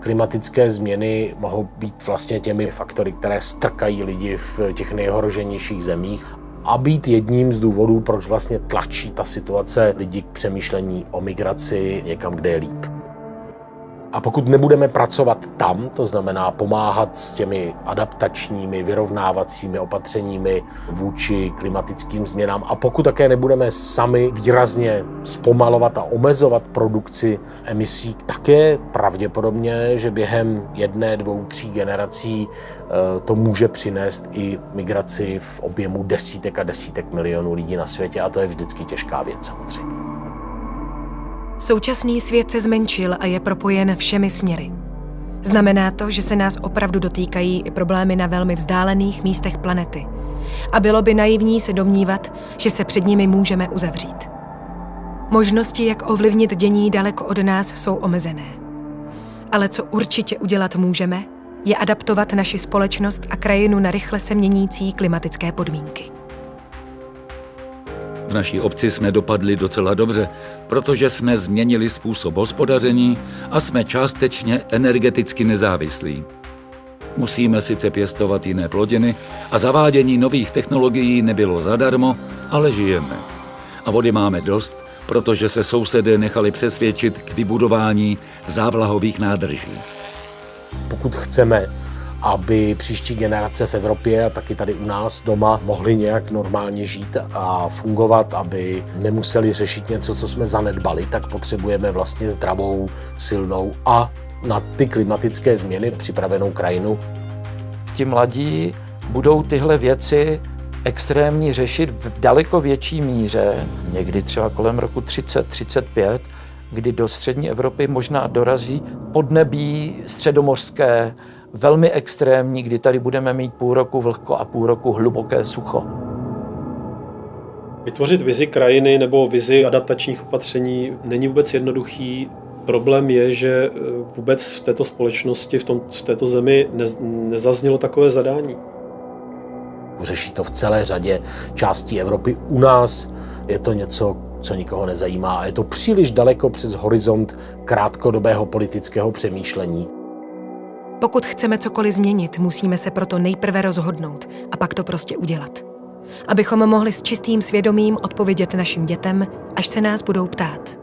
Klimatické změny mohou být vlastně těmi faktory, které strkají lidi v těch nejhoroženějších zemích a být jedním z důvodů, proč vlastně tlačí ta situace lidi k přemýšlení o migraci někam, kde je líp. A pokud nebudeme pracovat tam, to znamená pomáhat s těmi adaptačními, vyrovnávacími opatřeními vůči klimatickým změnám a pokud také nebudeme sami výrazně zpomalovat a omezovat produkci emisí, tak je pravděpodobně, že během jedné, dvou, tří generací eh, to může přinést i migraci v objemu desítek a desítek milionů lidí na světě a to je vždycky těžká věc samozřejmě. Současný svět se zmenšil a je propojen všemi směry. Znamená to, že se nás opravdu dotýkají i problémy na velmi vzdálených místech planety. A bylo by naivní se domnívat, že se před nimi můžeme uzavřít. Možnosti, jak ovlivnit dění daleko od nás, jsou omezené. Ale co určitě udělat můžeme, je adaptovat naši společnost a krajinu na rychle se měnící klimatické podmínky. V naší obci jsme dopadli docela dobře, protože jsme změnili způsob hospodaření a jsme částečně energeticky nezávislí. Musíme sice pěstovat jiné plodiny a zavádění nových technologií nebylo zadarmo, ale žijeme. A vody máme dost, protože se sousedé nechali přesvědčit k vybudování závlahových nádrží. Pokud chceme aby příští generace v Evropě a taky tady u nás doma mohly nějak normálně žít a fungovat, aby nemuseli řešit něco, co jsme zanedbali, tak potřebujeme vlastně zdravou, silnou a na ty klimatické změny připravenou krajinu. Ti mladí budou tyhle věci extrémní řešit v daleko větší míře, někdy třeba kolem roku 30-35, kdy do střední Evropy možná dorazí podnebí středomořské, velmi extrémní, kdy tady budeme mít půl roku vlhko a půl roku hluboké sucho. Vytvořit vizi krajiny nebo vizi adaptačních opatření není vůbec jednoduchý. Problém je, že eh, vůbec v této společnosti, v, tom, v této zemi ne, nezaznělo takové zadání. Řeší to v celé řadě částí Evropy. U nás je to něco, co nikoho nezajímá a je to příliš daleko přes horizont krátkodobého politického přemýšlení. Pokud chceme cokoliv změnit, musíme se proto nejprve rozhodnout a pak to prostě udělat. Abychom mohli s čistým svědomím odpovědět našim dětem, až se nás budou ptát.